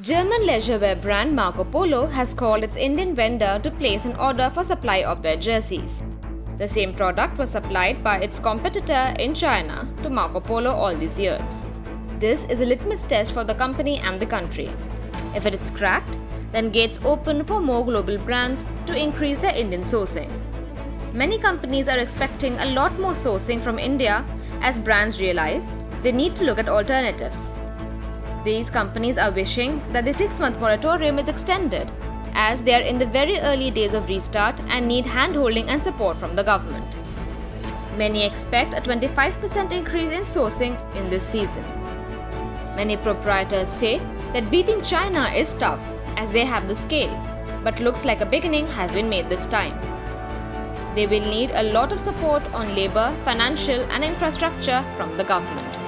German leisurewear brand Marc O'Polo has called its Indian vendor to place an order for supply of their jerseys. The same product was supplied by its competitor in China to Marc O'Polo all these years. This is a litmus test for the company and the country. If it is cracked, then gates open for more global brands to increase their Indian sourcing. Many companies are expecting a lot more sourcing from India as brands realize they need to look at alternatives. These companies are wishing that the six month moratorium is extended as they are in the very early days of restart and need handholding and support from the government. Many expect a 25% increase in sourcing in this season. Many proprietors say that beating China is tough as they have the scale, but looks like a beginning has been made this time. They will need a lot of support on labor, financial, and infrastructure from the government.